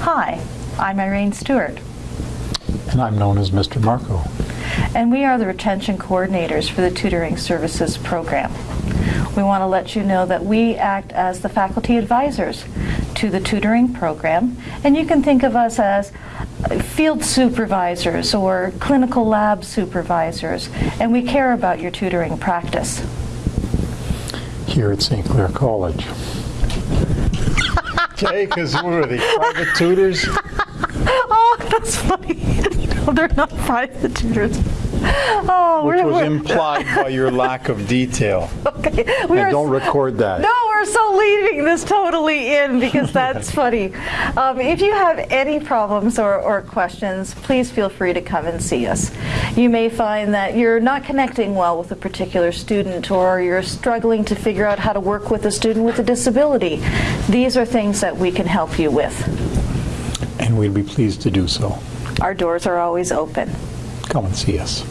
Hi, I'm Irene Stewart, And I'm known as Mr. Marco. and we are the retention coordinators for the tutoring services program. We want to let you know that we act as the faculty advisors to the tutoring program, and you can think of us as field supervisors or clinical lab supervisors, and we care about your tutoring practice. here at St. Clair College. Okay, because we're the private tutors. Oh, that's funny. no, they're not private tutors. Oh, Which we're, was we're- implied by your lack of detail. okay. We And are don't record that. No, we're so leaving this totally in because that's funny. Um, if you have any problems or, or questions, please feel free to come and see us. You may find that you're not connecting well with a particular student or you're struggling to figure out how to work with a student with a disability. These are things that we can help you with. And we'd be pleased to do so. Our doors are always open. Come and see us.